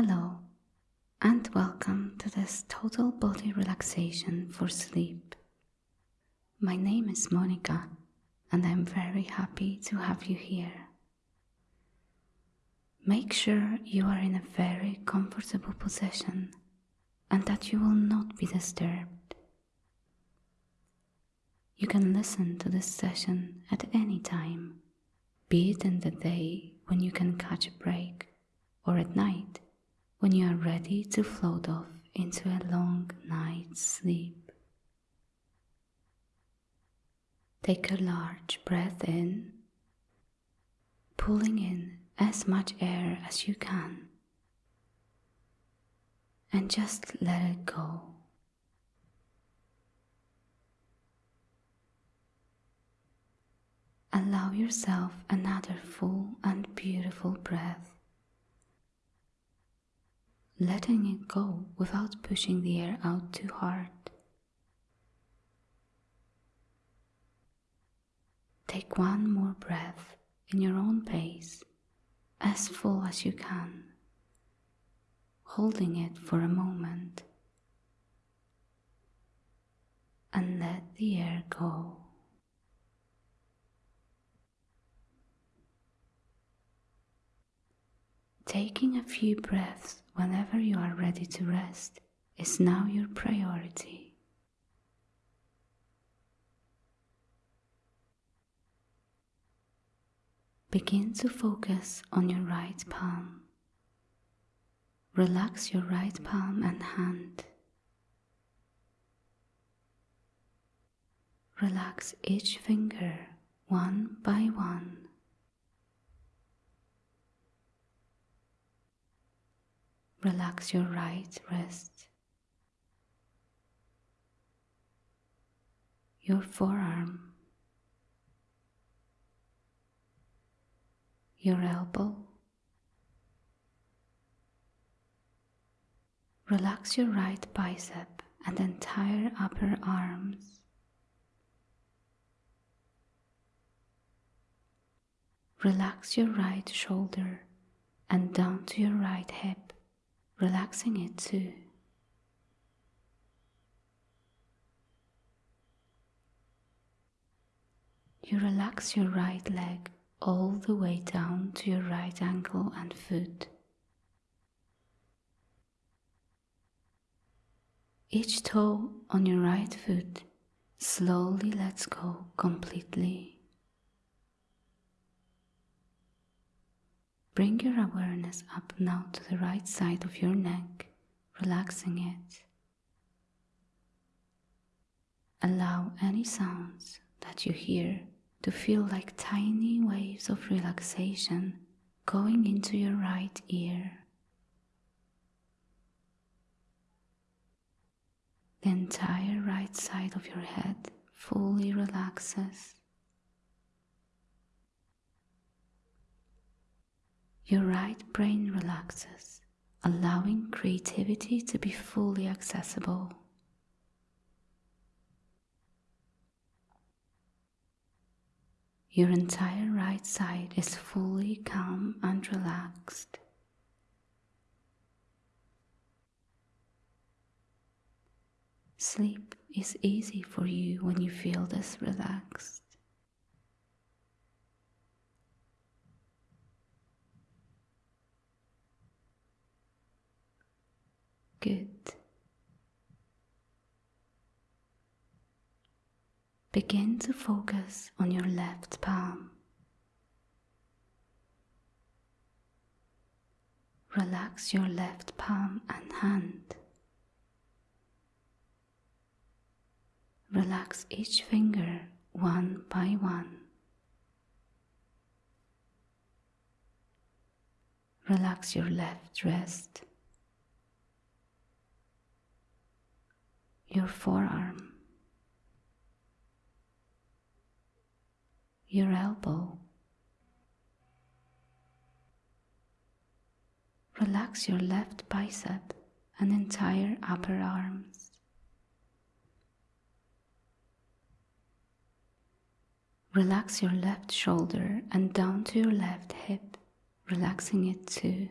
Hello, and welcome to this total body relaxation for sleep. My name is Monica, and I'm very happy to have you here. Make sure you are in a very comfortable position and that you will not be disturbed. You can listen to this session at any time, be it in the day when you can catch a break or at night when you are ready to float off into a long night's sleep. Take a large breath in, pulling in as much air as you can, and just let it go. Allow yourself another full and beautiful breath letting it go without pushing the air out too hard. Take one more breath in your own pace, as full as you can, holding it for a moment, and let the air go. Taking a few breaths whenever you are ready to rest is now your priority. Begin to focus on your right palm. Relax your right palm and hand. Relax each finger one by one. Relax your right wrist, your forearm, your elbow. Relax your right bicep and entire upper arms. Relax your right shoulder and down to your right hip relaxing it too. You relax your right leg all the way down to your right ankle and foot. Each toe on your right foot slowly lets go completely. Bring your awareness up now to the right side of your neck, relaxing it. Allow any sounds that you hear to feel like tiny waves of relaxation going into your right ear. The entire right side of your head fully relaxes. Your right brain relaxes, allowing creativity to be fully accessible. Your entire right side is fully calm and relaxed. Sleep is easy for you when you feel this relaxed. Good. Begin to focus on your left palm. Relax your left palm and hand. Relax each finger one by one. Relax your left wrist. Your forearm, your elbow. Relax your left bicep and entire upper arms. Relax your left shoulder and down to your left hip, relaxing it too.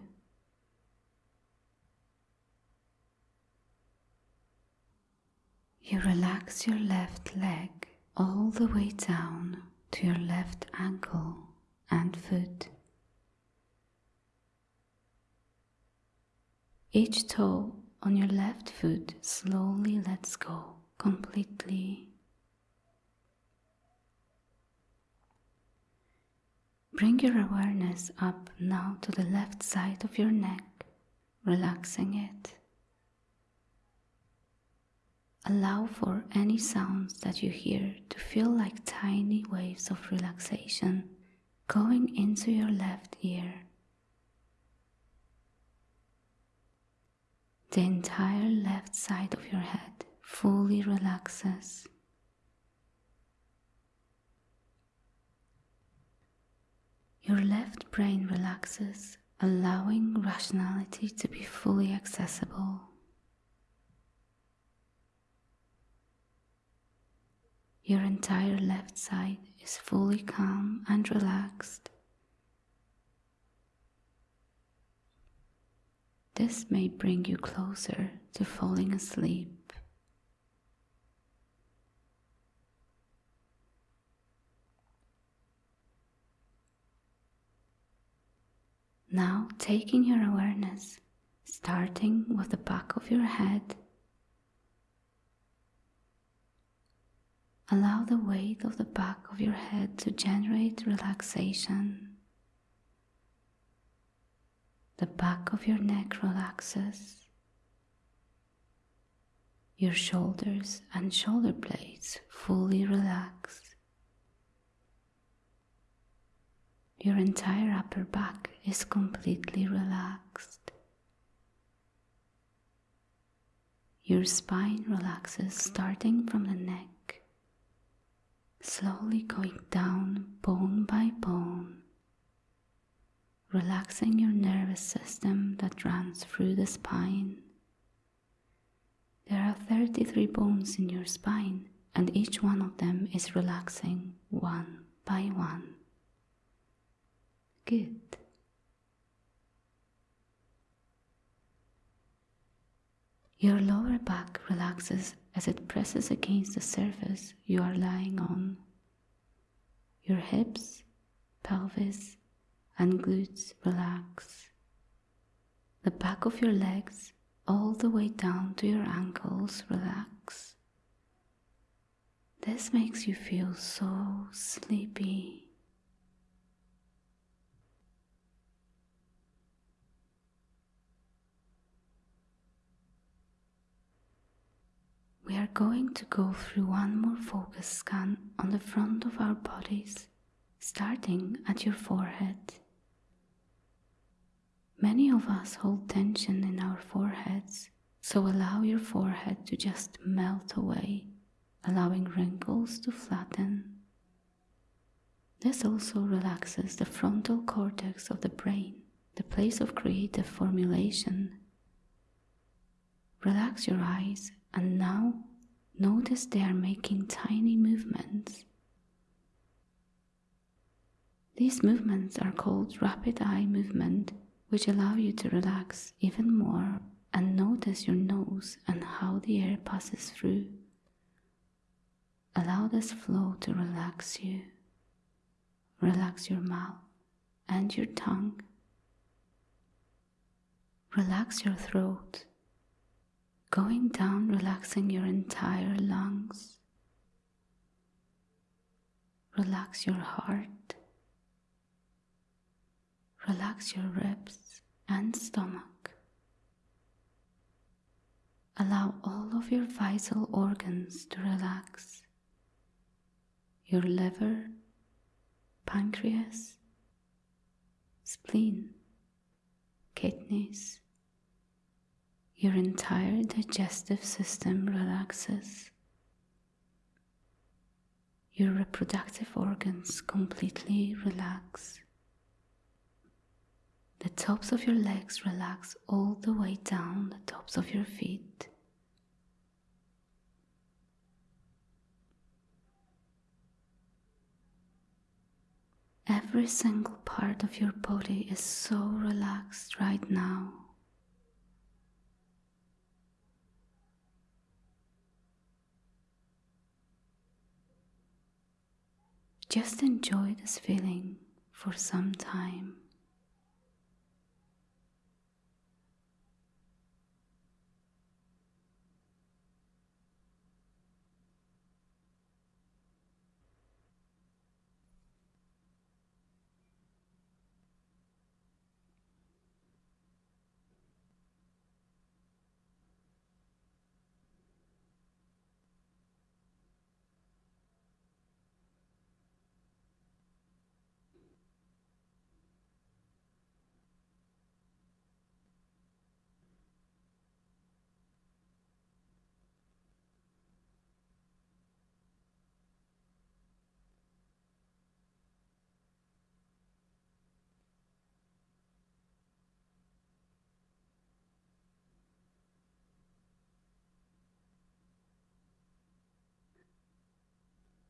You relax your left leg all the way down to your left ankle and foot. Each toe on your left foot slowly lets go completely. Bring your awareness up now to the left side of your neck, relaxing it. Allow for any sounds that you hear to feel like tiny waves of relaxation going into your left ear. The entire left side of your head fully relaxes. Your left brain relaxes, allowing rationality to be fully accessible. Your entire left side is fully calm and relaxed. This may bring you closer to falling asleep. Now, taking your awareness, starting with the back of your head Allow the weight of the back of your head to generate relaxation. The back of your neck relaxes. Your shoulders and shoulder blades fully relax. Your entire upper back is completely relaxed. Your spine relaxes starting from the neck slowly going down bone by bone, relaxing your nervous system that runs through the spine. There are 33 bones in your spine, and each one of them is relaxing one by one. Good. Your lower back relaxes as it presses against the surface you are lying on. Your hips, pelvis, and glutes relax. The back of your legs, all the way down to your ankles, relax. This makes you feel so sleepy. Are going to go through one more focus scan on the front of our bodies, starting at your forehead. Many of us hold tension in our foreheads, so allow your forehead to just melt away, allowing wrinkles to flatten. This also relaxes the frontal cortex of the brain, the place of creative formulation. Relax your eyes and now notice they are making tiny movements. These movements are called rapid eye movement, which allow you to relax even more and notice your nose and how the air passes through. Allow this flow to relax you. Relax your mouth and your tongue. Relax your throat going down, relaxing your entire lungs. Relax your heart. Relax your ribs and stomach. Allow all of your vital organs to relax. Your liver, pancreas, spleen, kidneys, your entire digestive system relaxes. Your reproductive organs completely relax. The tops of your legs relax all the way down the tops of your feet. Every single part of your body is so relaxed right now. Just enjoy this feeling for some time.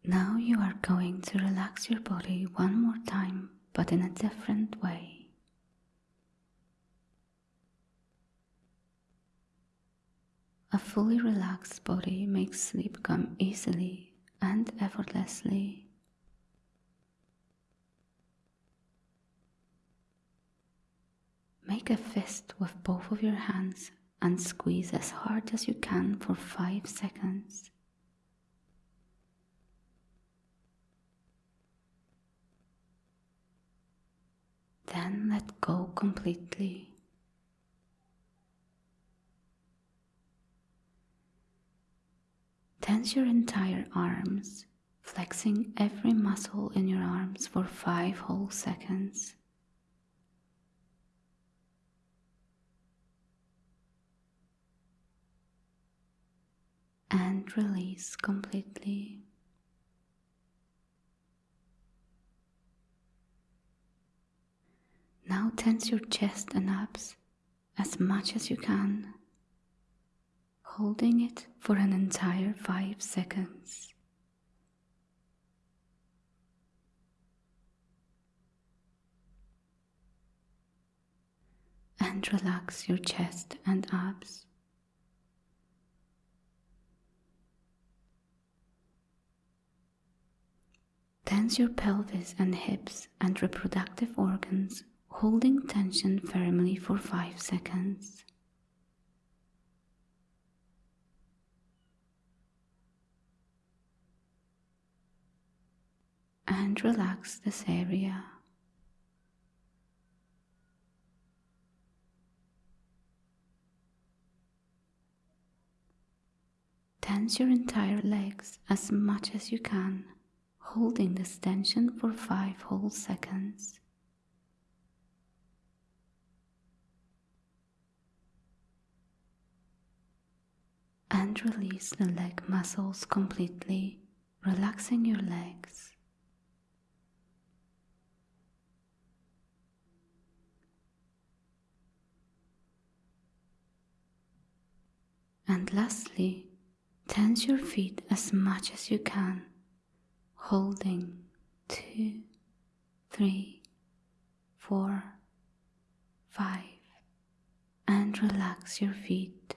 Now you are going to relax your body one more time, but in a different way. A fully relaxed body makes sleep come easily and effortlessly. Make a fist with both of your hands and squeeze as hard as you can for 5 seconds. Then let go completely. Tense your entire arms, flexing every muscle in your arms for five whole seconds. And release completely. Now tense your chest and abs as much as you can, holding it for an entire five seconds. And relax your chest and abs. Tense your pelvis and hips and reproductive organs holding tension firmly for 5 seconds. And relax this area. Tense your entire legs as much as you can, holding this tension for 5 whole seconds. And release the leg muscles completely, relaxing your legs. And lastly, tense your feet as much as you can, holding two, three, four, five, and relax your feet.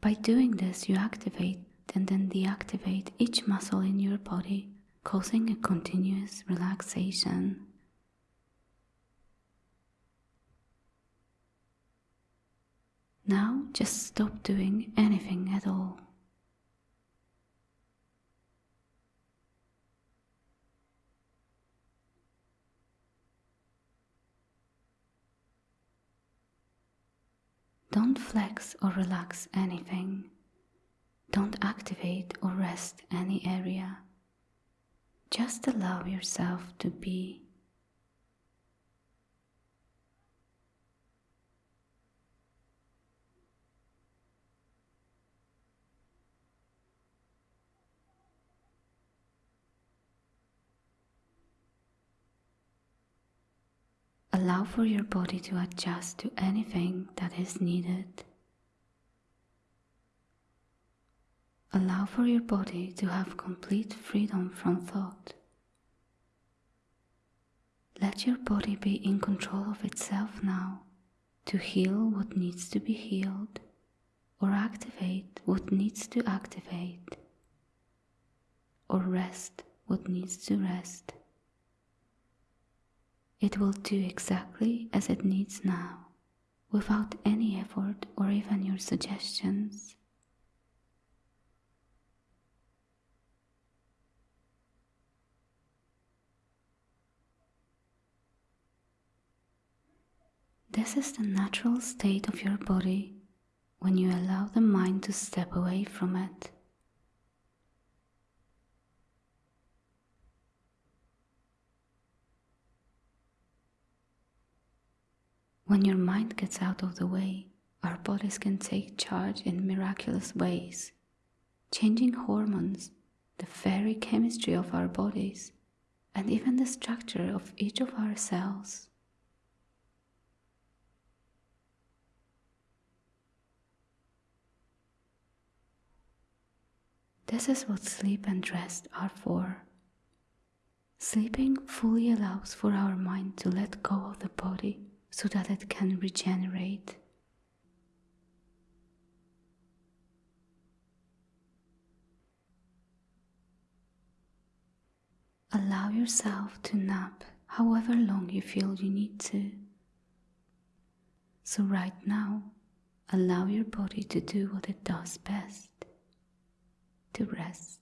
By doing this, you activate and then deactivate each muscle in your body, causing a continuous relaxation. Now just stop doing anything at all. Don't flex or relax anything. Don't activate or rest any area. Just allow yourself to be. Allow for your body to adjust to anything that is needed. Allow for your body to have complete freedom from thought. Let your body be in control of itself now, to heal what needs to be healed or activate what needs to activate or rest what needs to rest. It will do exactly as it needs now, without any effort or even your suggestions. This is the natural state of your body when you allow the mind to step away from it. When your mind gets out of the way, our bodies can take charge in miraculous ways, changing hormones, the very chemistry of our bodies, and even the structure of each of our cells. This is what sleep and rest are for. Sleeping fully allows for our mind to let go of the body so that it can regenerate. Allow yourself to nap however long you feel you need to. So, right now, allow your body to do what it does best to rest.